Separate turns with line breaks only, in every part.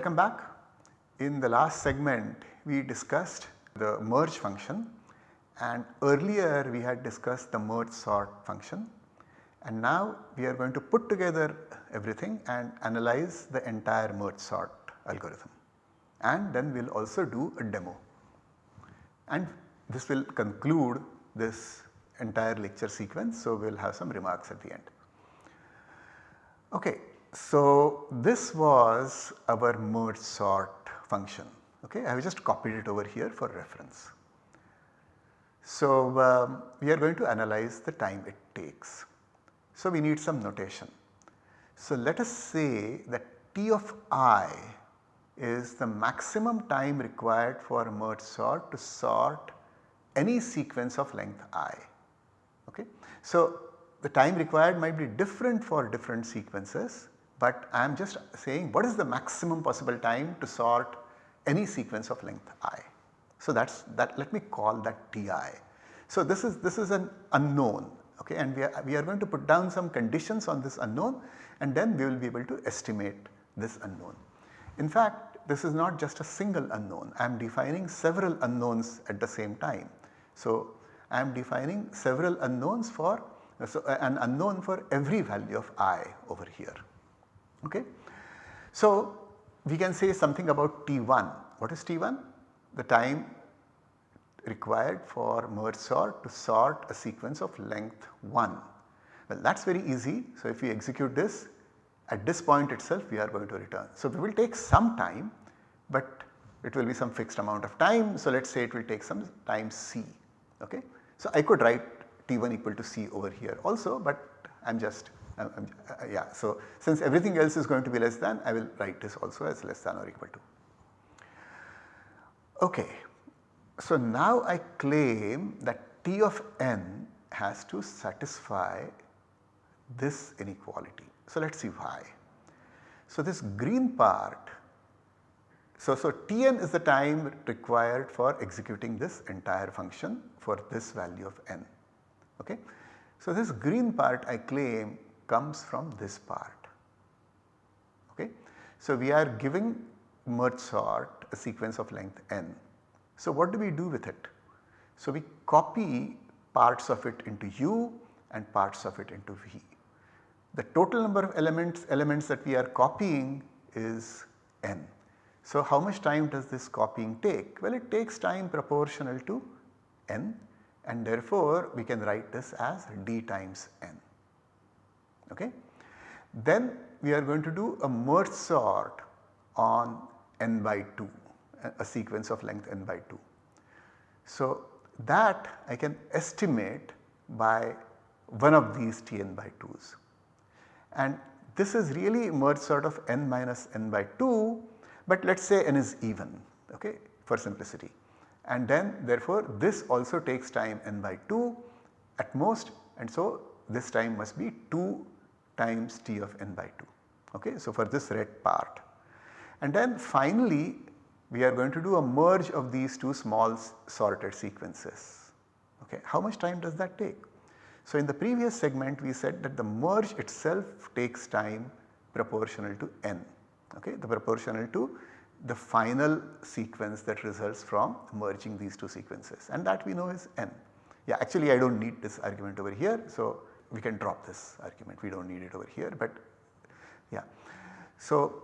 Welcome back. In the last segment we discussed the merge function and earlier we had discussed the merge sort function and now we are going to put together everything and analyze the entire merge sort algorithm and then we will also do a demo and this will conclude this entire lecture sequence. So, we will have some remarks at the end. Okay, so this was our merge sort function. Okay, I have just copied it over here for reference. So, um, we are going to analyze the time it takes. So, we need some notation. So, let us say that T of i is the maximum time required for merge sort to sort any sequence of length i. Okay. So, the time required might be different for different sequences, but I am just saying what is the maximum possible time to sort any sequence of length i. So, that is that let me call that Ti. So, this is this is an unknown okay, and we are, we are going to put down some conditions on this unknown and then we will be able to estimate this unknown. In fact, this is not just a single unknown, I am defining several unknowns at the same time. So, I am defining several unknowns for so an unknown for every value of i over here. Okay. So, we can say something about T1. What is T1? The time required for merge sort to sort a sequence of length 1. Well that is very easy. So, if we execute this at this point itself we are going to return. So, we will take some time but it will be some fixed amount of time. So, let us say it will take some time c. Okay. So, I could write T1 equal to c over here also but I am just uh, yeah. So, since everything else is going to be less than I will write this also as less than or equal to. Okay. So, now I claim that T of n has to satisfy this inequality. So, let us see why. So, this green part, so, so Tn is the time required for executing this entire function for this value of n. Okay. So, this green part I claim comes from this part. Okay. So, we are giving merge sort a sequence of length n so what do we do with it? So we copy parts of it into U and parts of it into V. The total number of elements, elements that we are copying is n. So how much time does this copying take? Well it takes time proportional to n and therefore we can write this as d times n. Okay. Then we are going to do a merge sort on n by 2 a sequence of length n by 2. So that I can estimate by one of these Tn by 2's and this is really merge sort of n minus n by 2 but let us say n is even okay for simplicity and then therefore this also takes time n by 2 at most and so this time must be 2 times t of n by 2 okay. So for this red part and then finally we are going to do a merge of these two small sorted sequences. Okay. How much time does that take? So in the previous segment we said that the merge itself takes time proportional to n, okay, the proportional to the final sequence that results from merging these two sequences and that we know is n. Yeah actually I do not need this argument over here. So we can drop this argument we do not need it over here but yeah. So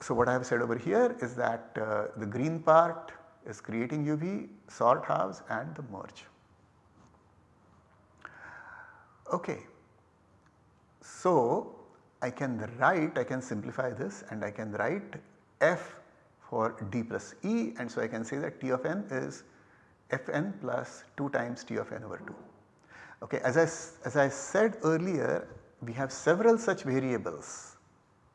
so what I have said over here is that uh, the green part is creating UV, sort halves and the merge. Okay. So I can write, I can simplify this and I can write f for d plus e and so I can say that t of n is fn plus 2 times t of n over 2. Okay, as I, as I said earlier we have several such variables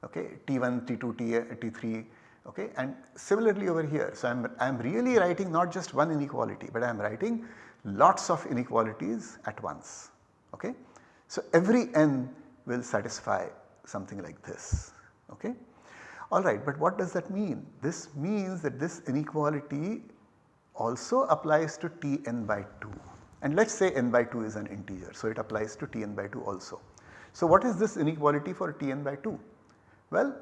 okay, T1, T2, T, T3 okay and similarly over here. So, I am, really writing not just one inequality but I am writing lots of inequalities at once okay. So, every n will satisfy something like this okay. Alright but what does that mean? This means that this inequality also applies to Tn by 2 and let us say n by 2 is an integer. So, it applies to Tn by 2 also. So, what is this inequality for Tn by 2? Well,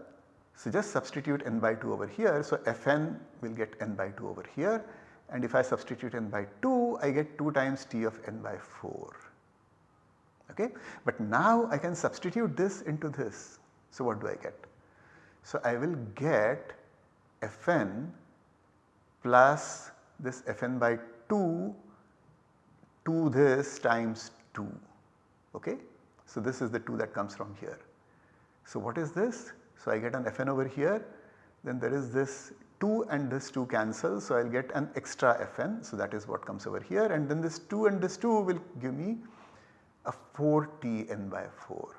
So just substitute n by 2 over here. So Fn will get n by 2 over here and if I substitute n by 2 I get 2 times t of n by 4. Okay? But now I can substitute this into this. So what do I get? So I will get Fn plus this Fn by 2 to this times 2. Okay? So this is the 2 that comes from here. So what is this? So I get an Fn over here then there is this 2 and this 2 cancel. So I will get an extra Fn. So that is what comes over here and then this 2 and this 2 will give me a 4t n by 4.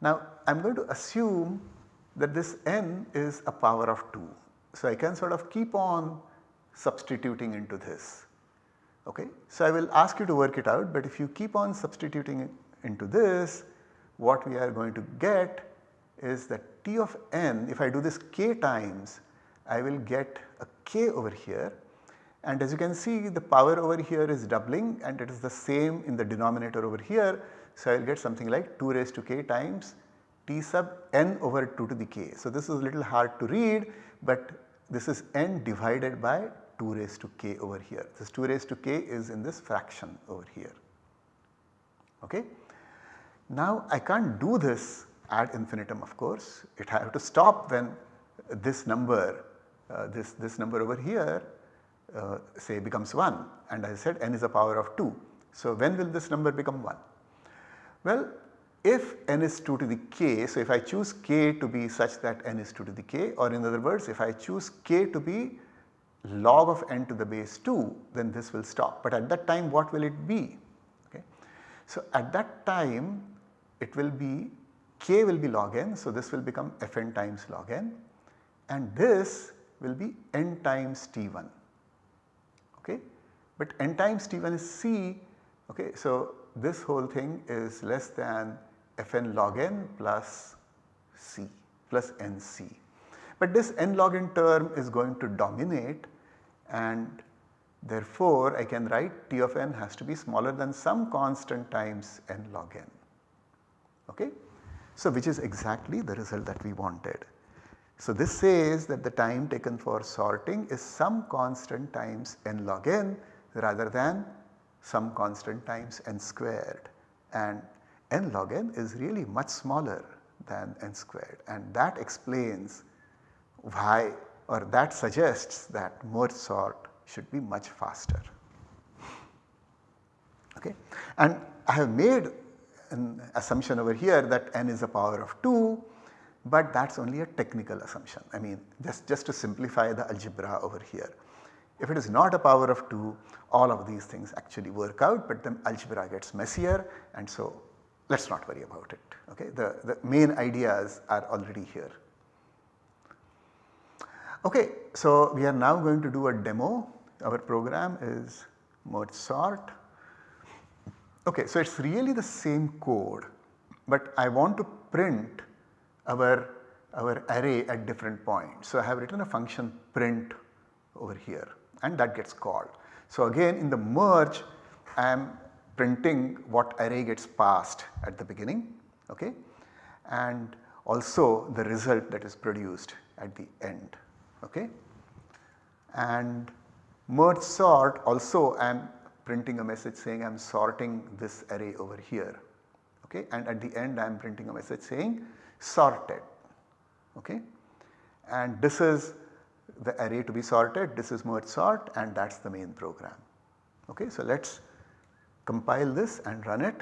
Now I am going to assume that this n is a power of 2. So I can sort of keep on substituting into this. Okay. So I will ask you to work it out but if you keep on substituting into this what we are going to get is that T of n if I do this k times I will get a k over here and as you can see the power over here is doubling and it is the same in the denominator over here. So I will get something like 2 raised to k times t sub n over 2 to the k. So this is a little hard to read but this is n divided by 2 raised to k over here. This 2 raised to k is in this fraction over here. Okay. Now I can't do this ad infinitum of course, it have to stop when this number, uh, this, this number over here uh, say becomes 1 and I said n is a power of 2. So when will this number become 1? Well if n is 2 to the k, so if I choose k to be such that n is 2 to the k or in other words if I choose k to be log of n to the base 2 then this will stop. But at that time what will it be? Okay. So at that time it will be k will be log n. So this will become fn times log n and this will be n times t1 okay. But n times t1 is c okay. So this whole thing is less than fn log n plus c plus nc. But this n log n term is going to dominate and therefore I can write T of n has to be smaller than some constant times n log n. Okay? So which is exactly the result that we wanted. So this says that the time taken for sorting is some constant times n log n rather than some constant times n squared and n log n is really much smaller than n squared and that explains why or that suggests that merge sort should be much faster. Okay. And I have made an assumption over here that n is a power of 2 but that is only a technical assumption. I mean just, just to simplify the algebra over here. If it is not a power of 2 all of these things actually work out but the algebra gets messier and so let us not worry about it. Okay. The, the main ideas are already here. Okay, so we are now going to do a demo. Our program is merge sort. Okay, so it is really the same code but I want to print our, our array at different points. So I have written a function print over here and that gets called. So again in the merge I am printing what array gets passed at the beginning okay and also the result that is produced at the end okay. And merge sort also I am printing a message saying I am sorting this array over here okay and at the end I am printing a message saying sorted okay. And this is the array to be sorted, this is merge sort and that is the main program. Okay. So let us compile this and run it.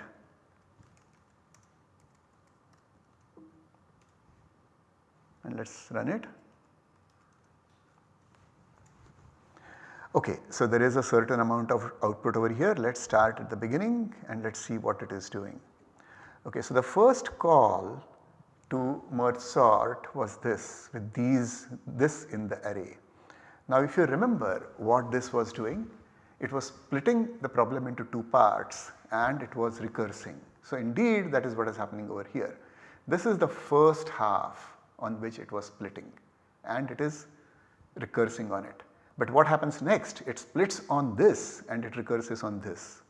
And let us run it. Okay, so there is a certain amount of output over here. Let us start at the beginning and let us see what it is doing. Okay, so the first call to merge sort was this with these this in the array. Now if you remember what this was doing, it was splitting the problem into two parts and it was recursing. So indeed that is what is happening over here. This is the first half on which it was splitting and it is recursing on it. But what happens next? It splits on this and it recurses on this.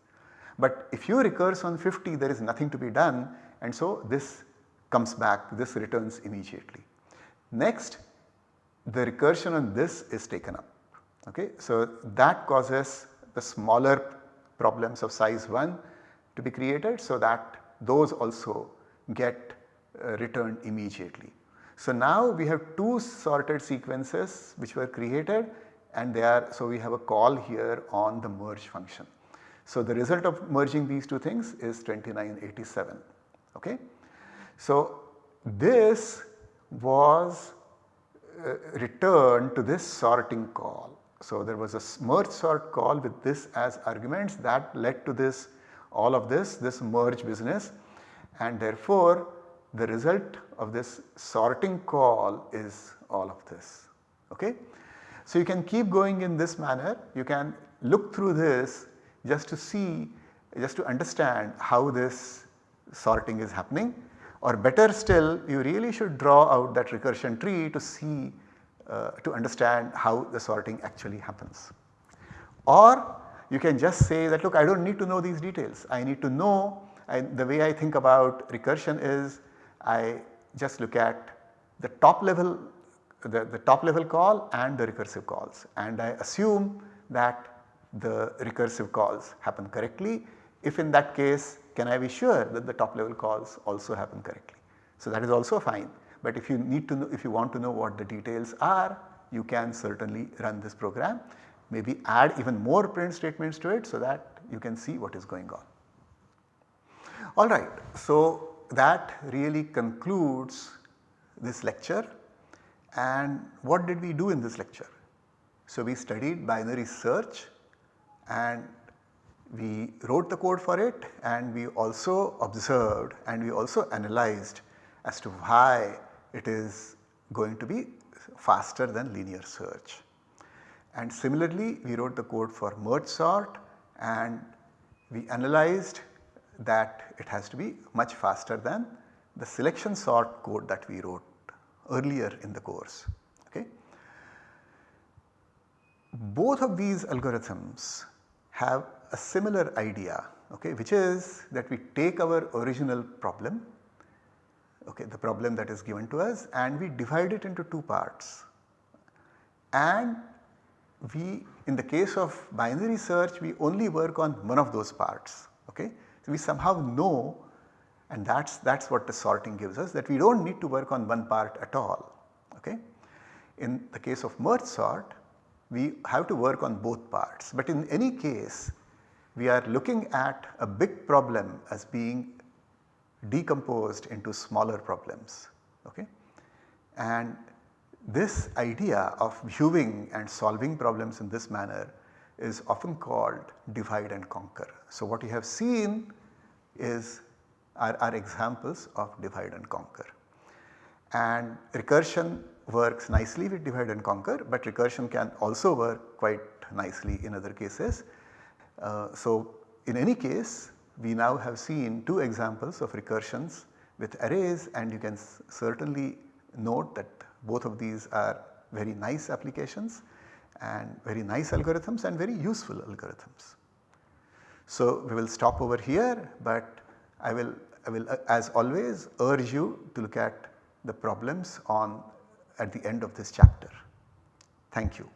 But if you recurse on 50 there is nothing to be done and so this comes back, this returns immediately. Next the recursion on this is taken up. Okay. So that causes the smaller problems of size 1 to be created so that those also get uh, returned immediately. So now we have two sorted sequences which were created and they are so we have a call here on the merge function. So the result of merging these two things is 2987. Okay. So this was uh, returned to this sorting call. So there was a merge sort call with this as arguments that led to this all of this this merge business and therefore the result of this sorting call is all of this. Okay? So you can keep going in this manner. You can look through this just to see just to understand how this sorting is happening. Or better still you really should draw out that recursion tree to see uh, to understand how the sorting actually happens. Or you can just say that look I do not need to know these details. I need to know I, the way I think about recursion is I just look at the top level the, the top level call and the recursive calls and I assume that the recursive calls happen correctly. If in that case can I be sure that the top level calls also happen correctly. So that is also fine but if you need to know if you want to know what the details are you can certainly run this program maybe add even more print statements to it so that you can see what is going on. Alright, so that really concludes this lecture and what did we do in this lecture? So we studied binary search and we wrote the code for it and we also observed and we also analyzed as to why it is going to be faster than linear search. And similarly we wrote the code for merge sort and we analyzed that it has to be much faster than the selection sort code that we wrote earlier in the course. Okay. Both of these algorithms have a similar idea okay, which is that we take our original problem okay, the problem that is given to us and we divide it into two parts and we in the case of binary search we only work on one of those parts okay. So, we somehow know and that is that is what the sorting gives us that we do not need to work on one part at all. Okay. In the case of merge sort we have to work on both parts but in any case we are looking at a big problem as being decomposed into smaller problems. Okay. And this idea of viewing and solving problems in this manner is often called divide and conquer. So, what you have seen is are, are examples of divide and conquer and recursion works nicely with divide and conquer but recursion can also work quite nicely in other cases. Uh, so, in any case we now have seen two examples of recursions with arrays and you can certainly note that both of these are very nice applications and very nice algorithms and very useful algorithms. So, we will stop over here, but I will, I will uh, as always urge you to look at the problems on at the end of this chapter. Thank you.